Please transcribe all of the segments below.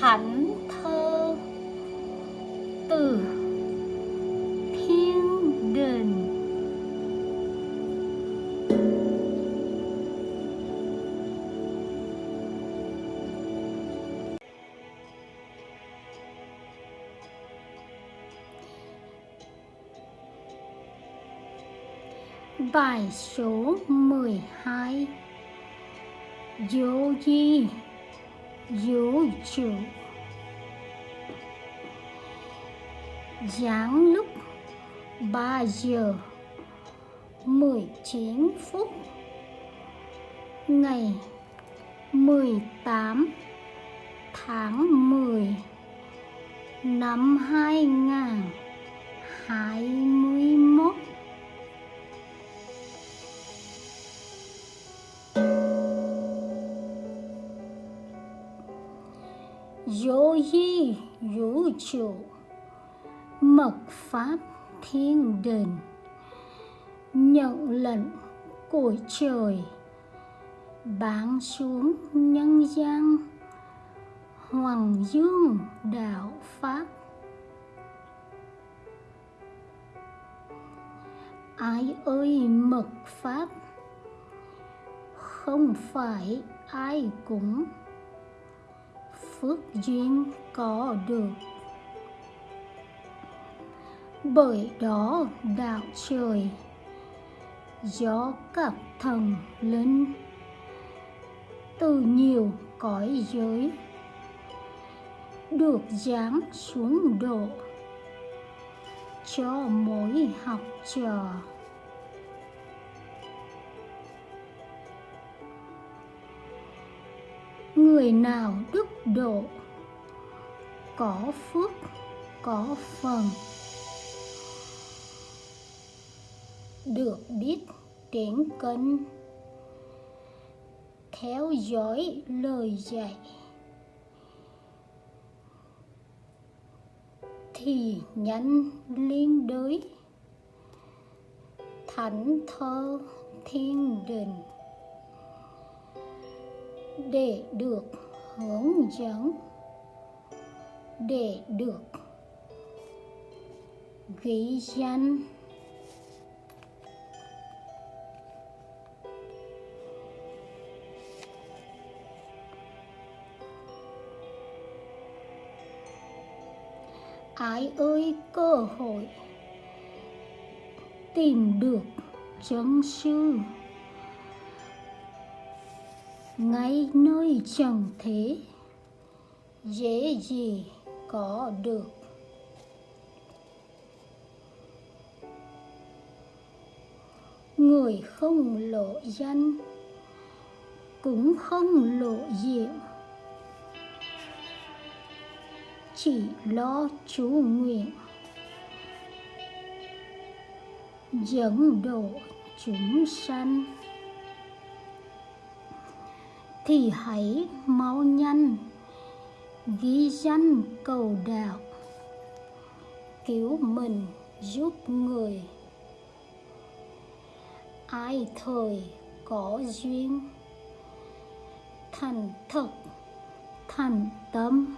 thánh thơ từ thiên đình Bài số 12 hai. Vô di Vũ trụ. Giáng lúc 3 giờ 19 phút. Ngày 18 tháng 10 năm 2021 Vô di vũ trụ Mật pháp thiên đình. Nhận lệnh của trời. Bán xuống nhân gian. Hoàng dương đạo Pháp. Ai ơi, mật Pháp? Không phải ai cũng phước duyên có được. Bởi đó đạo trời do các thần linh, từ nhiều cõi giới được giáng xuống độ cho mỗi học trò. Người nào đức độ? Có phước, có phần. Được biết tiếng cân theo dõi lời dạy. Thì nhanh liên đới. Thánh thơ thiên đình để được hướng dẫn. Để được ghi danh. Ai ơi, cơ hội tìm được chân sư ngay nơi chẳng thế, dễ gì có được. Người không lộ danh, cũng không lộ diện. Chỉ lo chú nguyện, dẫn độ chúng sanh thì hãy mau nhanh. Ghi danh cầu đạo. Cứu mình giúp người. Ai thời có duyên. Thành thật, thành tâm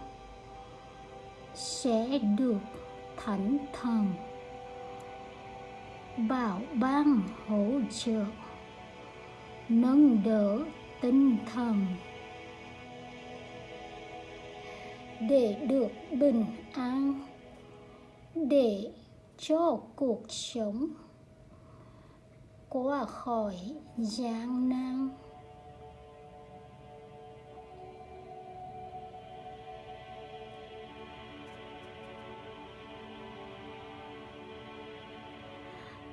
sẽ được thánh thần. Bảo ban hỗ trợ, nâng đỡ tinh thần. Để được bình an, để cho cuộc sống qua khỏi gian nan.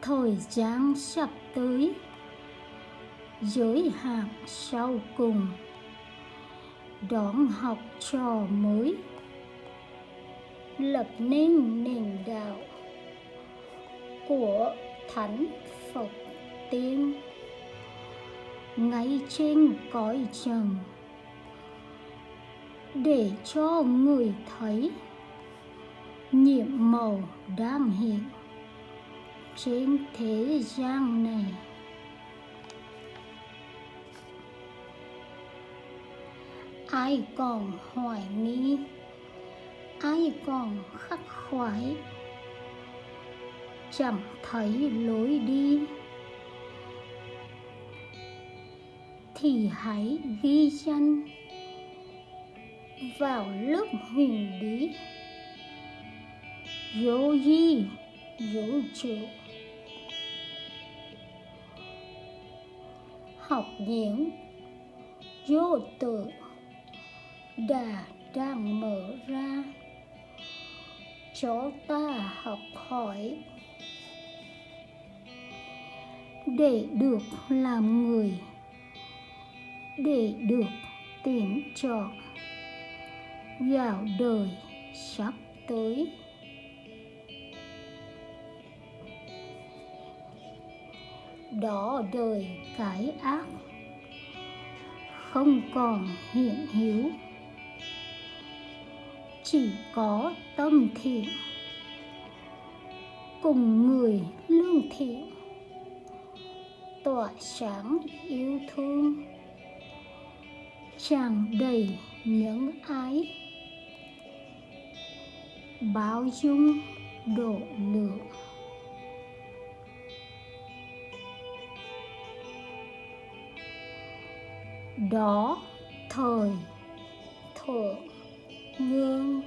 Thời gian sắp tới giới hạn sau cùng. Đón học trò mới. Lập nên nền đạo của thánh phật tiên. Ngay trên cõi trần. Để cho người thấy nhiệm màu đang hiện trên thế gian này. Ai còn hoài nghi? Ai còn khắc khoải? Chẳng thấy lối đi. Thì hãy ghi danh vào lớp huyền bí. Vô di vũ trụ học diễn vô tự đà đang mở ra. Cho ta học hỏi. Để được làm người. Để được tuyển chọn vào đời sắp tới. Đó đời cái ác. Không còn hiện hữu chỉ có tâm thiện. Cùng người lương thiện. Tỏa sáng yêu thương. Tràn đầy những ái. Bao dung độ lượng. Đó, thời thượng ngương